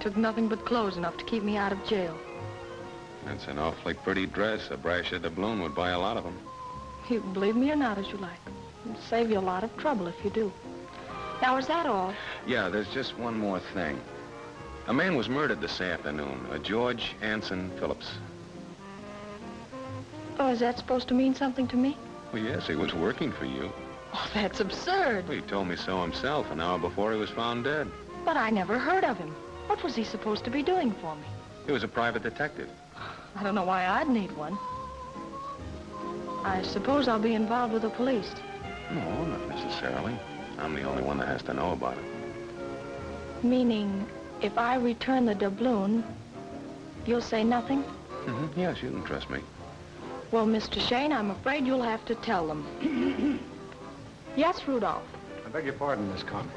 Took nothing but clothes enough to keep me out of jail. That's an awfully pretty dress. A brasher doubloon would buy a lot of them. You can believe me or not as you like. It'll save you a lot of trouble if you do. Now, is that all? Yeah, there's just one more thing. A man was murdered this afternoon, a George Anson Phillips. Oh, is that supposed to mean something to me? Well, yes, he was working for you. Oh, that's absurd. Well, he told me so himself an hour before he was found dead. But I never heard of him. What was he supposed to be doing for me? He was a private detective. I don't know why I'd need one. I suppose I'll be involved with the police. No, not necessarily. I'm the only one that has to know about it. Meaning, if I return the doubloon, you'll say nothing? Mm-hmm. Yes, you can trust me. Well, Mr. Shayne, I'm afraid you'll have to tell them. yes, Rudolph. I beg your pardon, Miss Conquest.